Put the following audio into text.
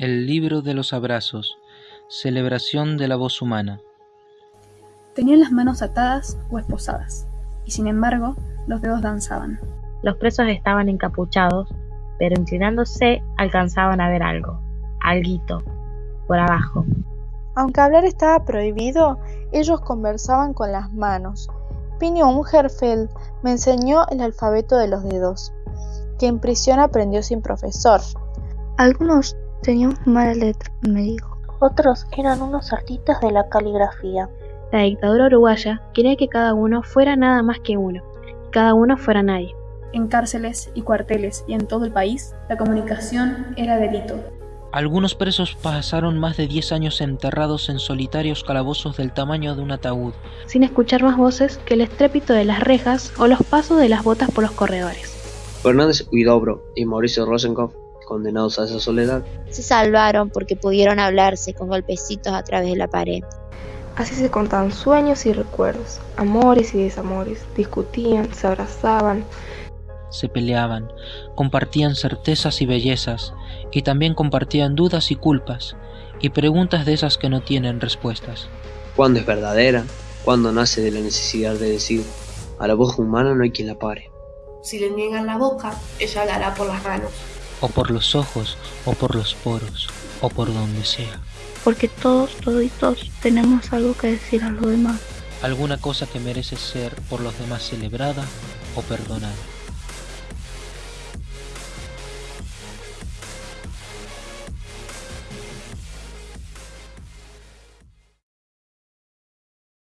El libro de los abrazos. Celebración de la voz humana. Tenían las manos atadas o esposadas, y sin embargo los dedos danzaban. Los presos estaban encapuchados, pero inclinándose alcanzaban a ver algo, alguito, por abajo. Aunque hablar estaba prohibido, ellos conversaban con las manos. Pinio Ungerfeld me enseñó el alfabeto de los dedos, que en prisión aprendió sin profesor. Algunos tenían mala letra, me dijo. Otros eran unos artistas de la caligrafía. La dictadura uruguaya quería que cada uno fuera nada más que uno, y cada uno fuera nadie. En cárceles y cuarteles y en todo el país, la comunicación era delito. Algunos presos pasaron más de 10 años enterrados en solitarios calabozos del tamaño de un ataúd, sin escuchar más voces que el estrépito de las rejas o los pasos de las botas por los corredores. Fernández Huidobro y Mauricio Rosenkopf, condenados a esa soledad, se salvaron porque pudieron hablarse con golpecitos a través de la pared. Así se contaban sueños y recuerdos, amores y desamores, discutían, se abrazaban, se peleaban, compartían certezas y bellezas, y también compartían dudas y culpas, y preguntas de esas que no tienen respuestas. ¿Cuándo es verdadera? ¿Cuándo nace de la necesidad de decir? A la voz humana no hay quien la pare. Si le niegan la boca, ella la hará por las manos. O por los ojos, o por los poros, o por donde sea. Porque todos, toditos, tenemos algo que decir a los demás. Alguna cosa que merece ser por los demás celebrada o perdonada.